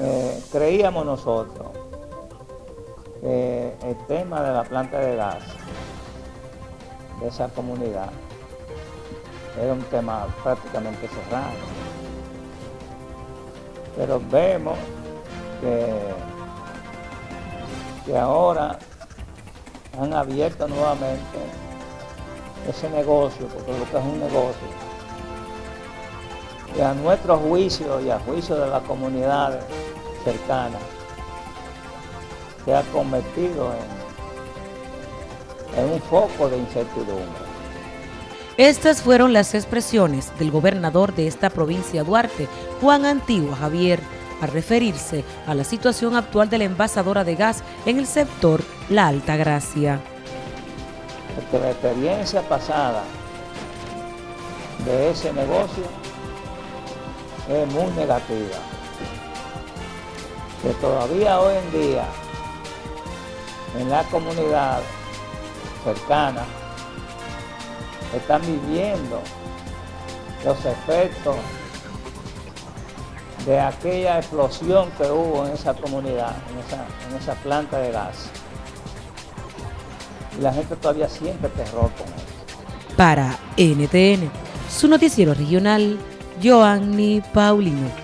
Eh, creíamos nosotros que el tema de la planta de gas de esa comunidad era un tema prácticamente cerrado. Pero vemos que, que ahora han abierto nuevamente ese negocio, porque lo que es un negocio, y a nuestro juicio y a juicio de las comunidades cercanas, se ha convertido en, en un foco de incertidumbre. Estas fueron las expresiones del gobernador de esta provincia Duarte, Juan Antigua Javier, a referirse a la situación actual de la envasadora de gas en el sector La Alta Gracia. Porque la experiencia pasada de ese negocio es muy negativa. Que todavía hoy en día en la comunidad cercana están viviendo los efectos de aquella explosión que hubo en esa comunidad, en esa, planta de gas. Y la gente todavía siente terror con eso. Para NTN, su noticiero regional, Joanny Paulino.